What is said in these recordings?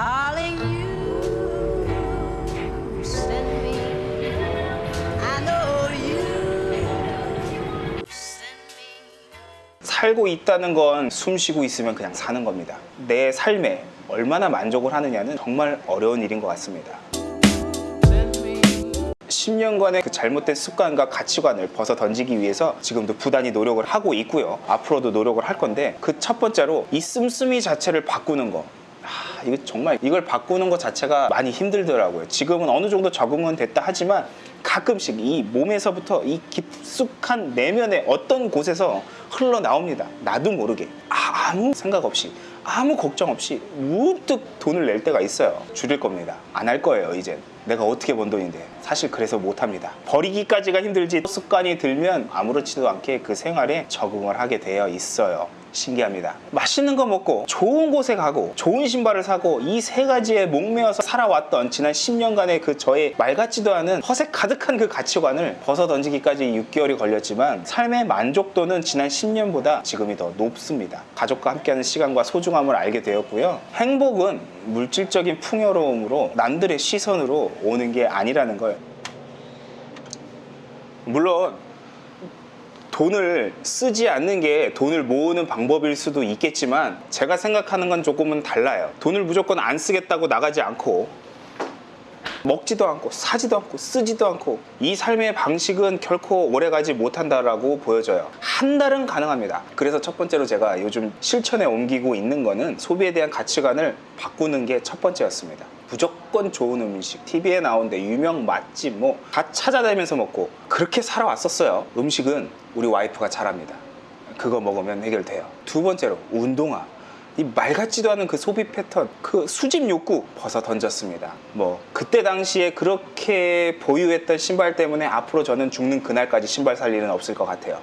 Darling, you send me. I know you send me. 살고 있다는 건 숨 쉬고 있으면 그냥 사는 겁니다. 내 삶에 얼마나 만족을 하느냐는 정말 어려운 일인 것 같습니다. 10년간의 그 잘못된 습관과 가치관을 벗어 던지기 위해서 지금도 부단히 노력을 하고 있고요. 앞으로도 노력을 할 건데 그 첫 번째로 이 씀씀이 자체를 바꾸는 거. 아, 이거 정말 이걸 바꾸는 것 자체가 많이 힘들더라고요. 지금은 어느 정도 적응은 됐다 하지만 가끔씩 이 몸에서부터 이 깊숙한 내면의 어떤 곳에서 흘러나옵니다. 나도 모르게 아, 아무 생각 없이 아무 걱정 없이 문득 돈을 낼 때가 있어요. 줄일 겁니다. 안 할 거예요, 이젠. 내가 어떻게 번 돈인데. 사실 그래서 못 합니다. 버리기까지가 힘들지 습관이 들면 아무렇지도 않게 그 생활에 적응을 하게 되어 있어요. 신기합니다. 맛있는 거 먹고 좋은 곳에 가고 좋은 신발을 사고 이 세 가지에 목매어서 살아왔던 지난 10년간의 그 저의 말 같지도 않은 허세 가득한 그 가치관을 벗어 던지기까지 6개월이 걸렸지만 삶의 만족도는 지난 10년보다 지금이 더 높습니다. 가족과 함께하는 시간과 소중함을 알게 되었고요. 행복은 물질적인 풍요로움으로 남들의 시선으로 오는 게 아니라는 걸 물론 돈을 쓰지 않는 게 돈을 모으는 방법일 수도 있겠지만 제가 생각하는 건 조금은 달라요. 돈을 무조건 안 쓰겠다고 나가지 않고 먹지도 않고 사지도 않고 쓰지도 않고 이 삶의 방식은 결코 오래가지 못한다라고 보여져요. 한 달은 가능합니다. 그래서 첫 번째로 제가 요즘 실천에 옮기고 있는 거는 소비에 대한 가치관을 바꾸는 게 첫 번째였습니다. 무조건 좋은 음식, TV에 나오는데 유명 맛집 뭐 다 찾아다니면서 먹고 그렇게 살아왔었어요. 음식은 우리 와이프가 잘합니다. 그거 먹으면 해결돼요. 두 번째로 운동화. 이 말 같지도 않은 그 소비 패턴, 그 수집 욕구 벗어 던졌습니다. 뭐 그때 당시에 그렇게 보유했던 신발 때문에 앞으로 저는 죽는 그날까지 신발 살 일은 없을 것 같아요.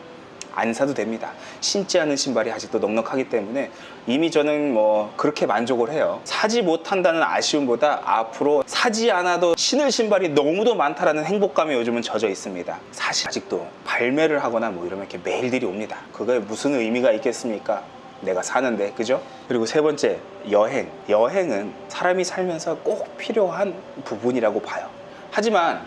안 사도 됩니다. 신지 않은 신발이 아직도 넉넉하기 때문에 이미 저는 뭐 그렇게 만족을 해요. 사지 못한다는 아쉬움보다 앞으로 사지 않아도 신을 신발이 너무도 많다라는 행복감에 요즘은 젖어 있습니다. 사실 아직도 발매를 하거나 뭐 이러면 이렇게 메일들이 옵니다. 그거에 무슨 의미가 있겠습니까? 내가 사는데 그죠? 그리고 세 번째 여행 여행은 사람이 살면서 꼭 필요한 부분이라고 봐요 하지만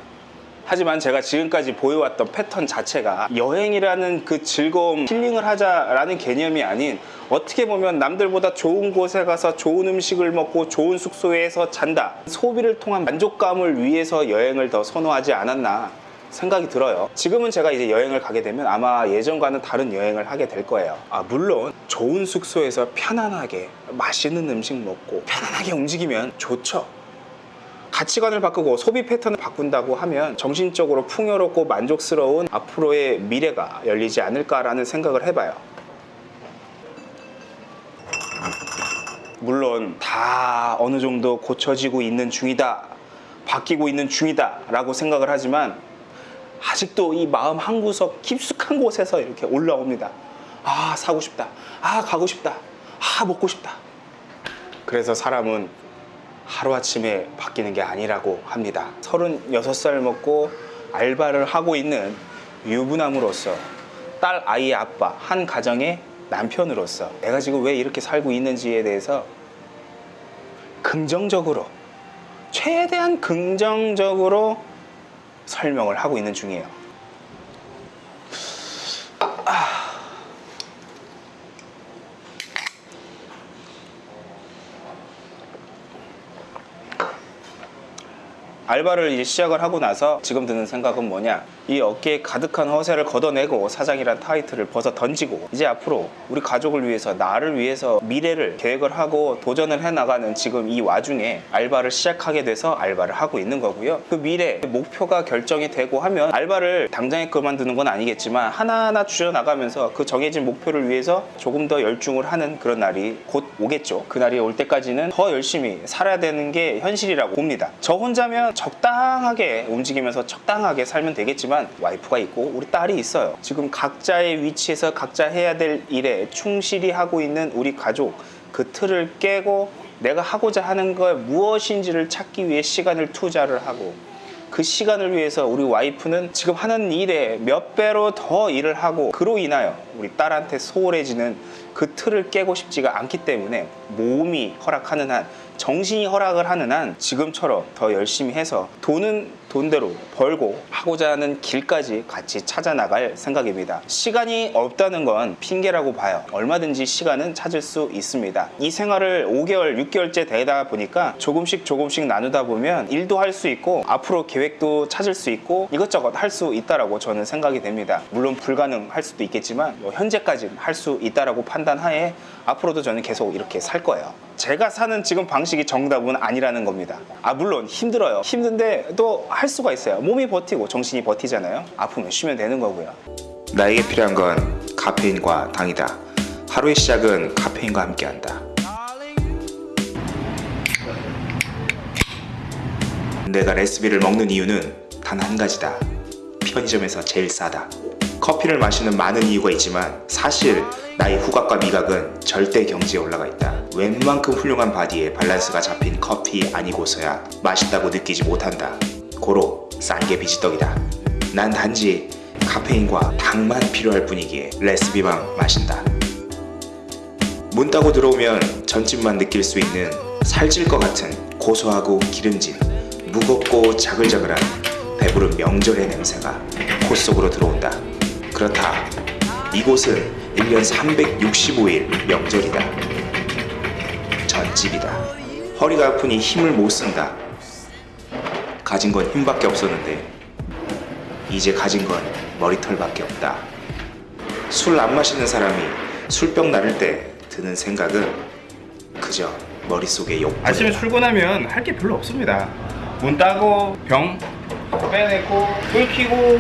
하지만 제가 지금까지 보여왔던 패턴 자체가 여행이라는 그 즐거움 힐링을 하자라는 개념이 아닌 어떻게 보면 남들보다 좋은 곳에 가서 좋은 음식을 먹고 좋은 숙소에서 잔다 소비를 통한 만족감을 위해서 여행을 더 선호하지 않았나 생각이 들어요. 지금은 제가 이제 여행을 가게 되면 아마 예전과는 다른 여행을 하게 될 거예요. 아, 물론 좋은 숙소에서 편안하게 맛있는 음식 먹고 편안하게 움직이면 좋죠. 가치관을 바꾸고 소비 패턴을 바꾼다고 하면 정신적으로 풍요롭고 만족스러운 앞으로의 미래가 열리지 않을까라는 생각을 해봐요. 물론 다 어느 정도 고쳐지고 있는 중이다. 바뀌고 있는 중이다. 라고 생각을 하지만 아직도 이 마음 한구석 깊숙한 곳에서 이렇게 올라옵니다. 아, 사고 싶다. 아, 가고 싶다. 아, 먹고 싶다. 그래서 사람은 하루아침에 바뀌는 게 아니라고 합니다. 36살 먹고 알바를 하고 있는 유부남으로서 딸 아이의 아빠, 한 가정의 남편으로서 내가 지금 왜 이렇게 살고 있는지에 대해서 긍정적으로, 최대한 긍정적으로 설명을 하고 있는 중이에요. 알바를 이제 시작을 하고 나서 지금 드는 생각은 뭐냐? 이 어깨에 가득한 허세를 걷어내고 사장이란 타이틀을 벗어 던지고 이제 앞으로 우리 가족을 위해서 나를 위해서 미래를 계획을 하고 도전을 해나가는 지금 이 와중에 알바를 시작하게 돼서 알바를 하고 있는 거고요. 그 미래 목표가 결정이 되고 하면 알바를 당장에 그만두는 건 아니겠지만 하나하나 줄여나가면서 그 정해진 목표를 위해서 조금 더 열중을 하는 그런 날이 곧 오겠죠. 그 날이 올 때까지는 더 열심히 살아야 되는 게 현실이라고 봅니다. 저 혼자면 적당하게 움직이면서 적당하게 살면 되겠지만 와이프가 있고 우리 딸이 있어요. 지금 각자의 위치에서 각자 해야 될 일에 충실히 하고 있는 우리 가족 그 틀을 깨고 내가 하고자 하는 것 무엇인지를 찾기 위해 시간을 투자를 하고 그 시간을 위해서 우리 와이프는 지금 하는 일에 몇 배로 더 일을 하고 그로 인하여 우리 딸한테 소홀해지는 그 틀을 깨고 싶지가 않기 때문에 몸이 허락하는 한 정신이 허락을 하는 한 지금처럼 더 열심히 해서 돈은 돈대로 벌고 하고자 하는 길까지 같이 찾아 나갈 생각입니다. 시간이 없다는 건 핑계라고 봐요. 얼마든지 시간은 찾을 수 있습니다. 이 생활을 5개월, 6개월째 되다 보니까 조금씩 조금씩 나누다 보면 일도 할 수 있고 앞으로 계획도 찾을 수 있고 이것저것 할 수 있다라고 저는 생각이 됩니다. 물론 불가능할 수도 있겠지만 뭐 현재까지는 할수 있다라고 판단하에 앞으로도 저는 계속 이렇게 살 거예요. 제가 사는 지금 방식이 정답은 아니라는 겁니다. 아 물론 힘들어요. 힘든데 또 할 수가 있어요. 몸이 버티고 정신이 버티잖아요. 아프면 쉬면 되는 거고요. 나에게 필요한 건 카페인과 당이다. 하루의 시작은 카페인과 함께한다. 내가 레시피를 먹는 이유는 단 한 가지다. 편의점에서 제일 싸다. 커피를 마시는 많은 이유가 있지만 사실 나의 후각과 미각은 절대 경지에 올라가 있다. 웬만큼 훌륭한 바디에 밸런스가 잡힌 커피 아니고서야 맛있다고 느끼지 못한다. 고로 싼 게 비지떡이다. 난 단지 카페인과 당만 필요할 뿐이기에 레시피만 마신다. 문 따고 들어오면 전집만 느낄 수 있는 살찔 것 같은 고소하고 기름진 무겁고 자글자글한 배부른 명절의 냄새가 코 속으로 들어온다. 그렇다. 이곳은 1년 365일 명절이다. 전집이다. 허리가 아프니 힘을 못 쓴다. 가진 건 힘밖에 없었는데 이제 가진 건 머리털밖에 없다. 술 안 마시는 사람이 술병 나를 때 드는 생각은 그저 머릿속에 욕. 아침에 출근하면 할 게 별로 없습니다. 문 따고 병 빼내고 불 켜고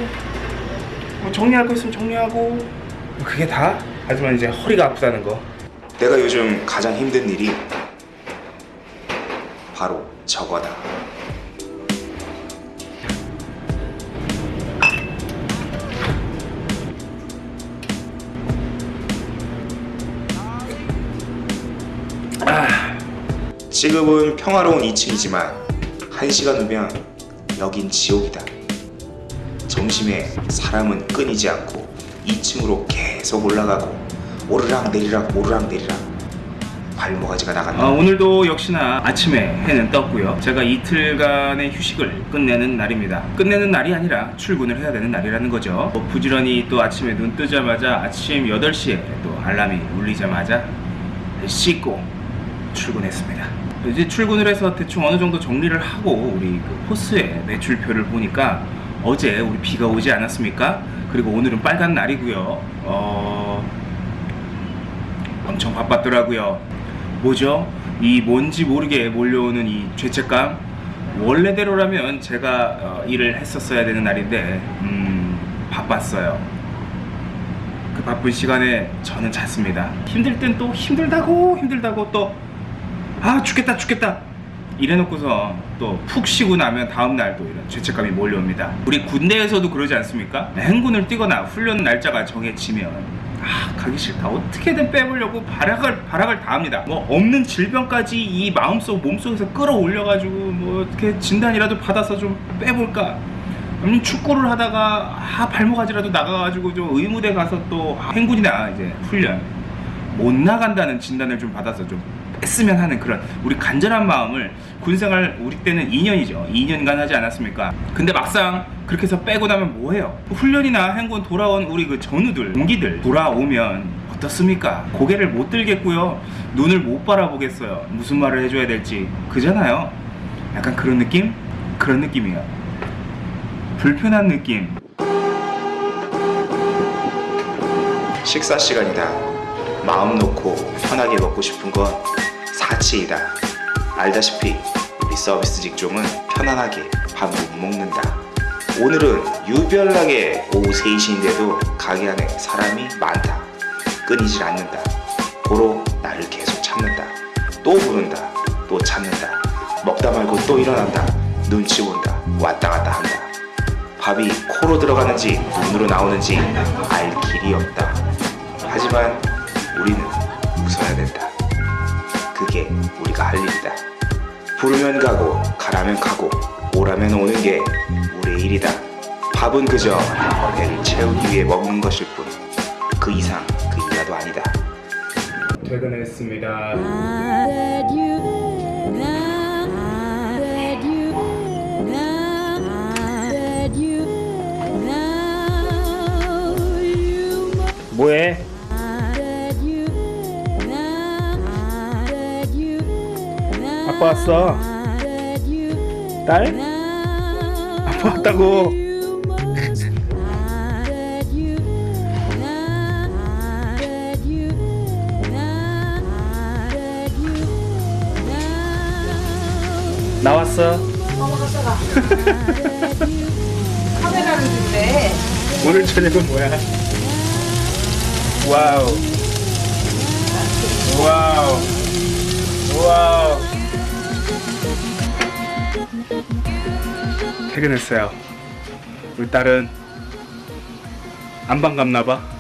뭐 정리할 거 있으면 정리하고 뭐 그게 다. 하지만 이제 허리가 아프다는 거. 내가 요즘 가장 힘든 일이 바로 저거다. 지금은 평화로운 2층이지만 1시간 후면 여긴 지옥이다. 점심에 사람은 끊이지 않고 2층으로 계속 올라가고 오르락 내리락 오르락 내리락 발모가지가 나간다. 어, 오늘도 역시나 아침에 해는 떴고요. 제가 이틀간의 휴식을 끝내는 날입니다. 끝내는 날이 아니라 출근을 해야 되는 날이라는 거죠. 뭐 부지런히 또 아침에 눈 뜨자마자 아침 8시에 또 알람이 울리자마자 씻고 출근했습니다. 이제 출근을 해서 대충 어느 정도 정리를 하고 우리 그 포스의 매출표를 보니까 어제 우리 비가 오지 않았습니까? 그리고 오늘은 빨간 날이고요. 어, 엄청 바빴더라고요. 뭐죠? 이 뭔지 모르게 몰려오는 이 죄책감. 원래대로라면 제가 어, 일을 했었어야 되는 날인데 음, 바빴어요. 그 바쁜 시간에 저는 잤습니다. 힘들 땐 또 힘들다고 힘들다고 또 아 죽겠다 죽겠다 이래놓고서 또 푹 쉬고 나면 다음날 또 이런 죄책감이 몰려옵니다. 우리 군대에서도 그러지 않습니까? 행군을 뛰거나 훈련 날짜가 정해지면 아 가기 싫다 어떻게든 빼보려고 발악을 발악을 다 합니다. 뭐 없는 질병까지 이 마음속 몸속에서 끌어올려 가지고 뭐 어떻게 진단이라도 받아서 좀 빼볼까. 아니면 축구를 하다가 아 발목아지라도 나가가지고 좀 의무대 가서 또 아, 행군이나 이제 훈련 못 나간다는 진단을 좀 받아서 좀 뺐으면 하는 그런 우리 간절한 마음을 군생활 우리 때는 2년이죠. 2년간 하지 않았습니까? 근데 막상 그렇게 해서 빼고 나면 뭐해요? 훈련이나 행군 돌아온 우리 그 전우들 동기들 돌아오면 어떻습니까? 고개를 못 들겠고요. 눈을 못 바라보겠어요. 무슨 말을 해줘야 될지. 그잖아요. 약간 그런 느낌? 그런 느낌이에요. 불편한 느낌. 식사 시간이다. 마음 놓고 편하게 먹고 싶은 건 사치이다. 알다시피 우리 서비스 직종은 편안하게 밥 못 먹는다. 오늘은 유별나게 오후 3시인데도 가게 안에 사람이 많다. 끊이질 않는다. 고로 나를 계속 찾는다. 또 부른다. 또 찾는다. 먹다 말고 또 일어난다. 눈치 본다. 왔다 갔다 한다. 밥이 코로 들어가는지 눈으로 나오는지 알 길이 없다. 하지만 우리는 웃어야 된다. 그게 우리가 할 일이다. 부르면 가고 가라면 가고 오라면 오는 게 우리의 일이다. 밥은 그저 배를 채우기 위해 먹는 것일 뿐. 그 이상 그 이하도 아니다. 퇴근했습니다. you 아빠 왔어. 딸? 아빠 왔다고. 나왔어. 카메라를 준대. 오늘 저녁은 뭐야? 와우. 와우. 와우. 퇴근했어요. 우리 딸은 안 반갑나 봐.